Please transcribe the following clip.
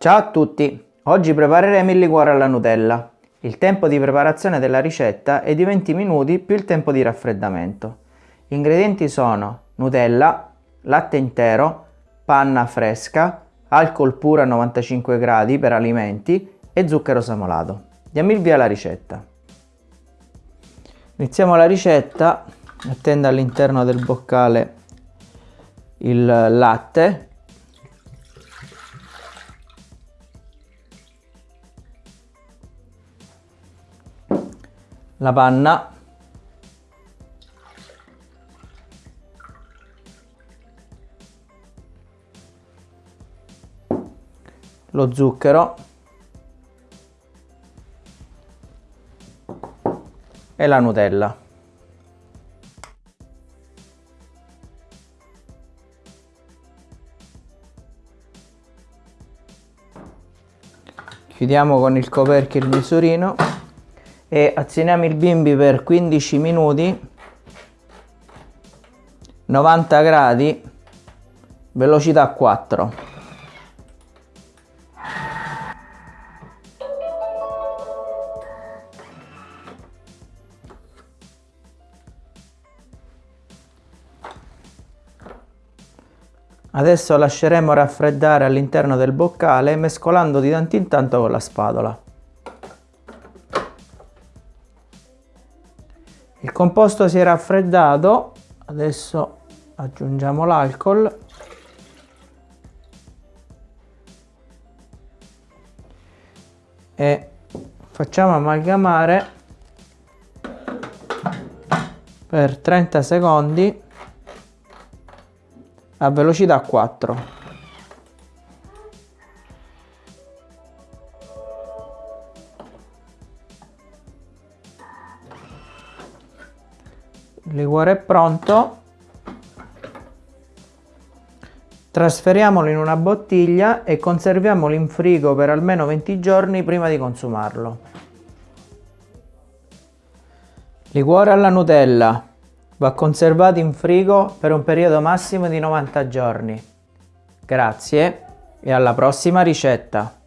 Ciao a tutti! Oggi prepareremo il liquore alla Nutella. Il tempo di preparazione della ricetta è di 20 minuti più il tempo di raffreddamento. Gli ingredienti sono Nutella, latte intero, panna fresca, alcol puro a 95 gradi per alimenti e zucchero semolato. Diamo il via alla ricetta. Iniziamo la ricetta mettendo all'interno del boccale il latte la panna. Lo zucchero. E la Nutella. Chiudiamo con il coperchio il misurino e azioniamo il bimbi per 15 minuti 90 gradi velocità 4 Adesso lasceremo raffreddare all'interno del boccale mescolando di tanto in tanto con la spatola. Il composto si è raffreddato, adesso aggiungiamo l'alcol. E facciamo amalgamare per 30 secondi a velocità 4 il liquore è pronto. Trasferiamolo in una bottiglia e conserviamolo in frigo per almeno 20 giorni prima di consumarlo. Liquore alla Nutella. Va conservato in frigo per un periodo massimo di 90 giorni. Grazie e alla prossima ricetta